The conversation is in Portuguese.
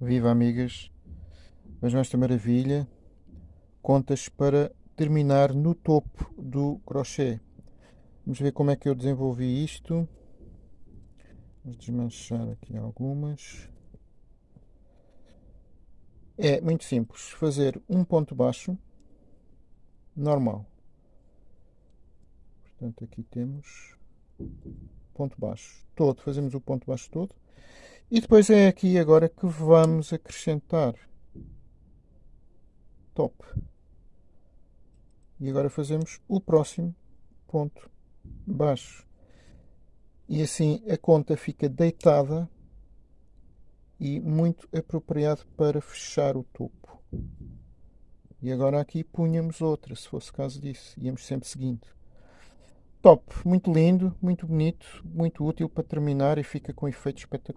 Viva amigas! Vejam esta maravilha. Contas para terminar no topo do crochê. Vamos ver como é que eu desenvolvi isto. Vamos desmanchar aqui algumas. É muito simples. Fazer um ponto baixo normal. Portanto, aqui temos ponto baixo todo. Fazemos o ponto baixo todo. E depois é aqui agora que vamos acrescentar top. E agora fazemos o próximo ponto baixo. E assim a conta fica deitada e muito apropriado para fechar o topo. E agora aqui punhamos outra, se fosse caso disso. Íamos sempre seguindo. Top, muito lindo, muito bonito, muito útil para terminar e fica com efeito espetacular.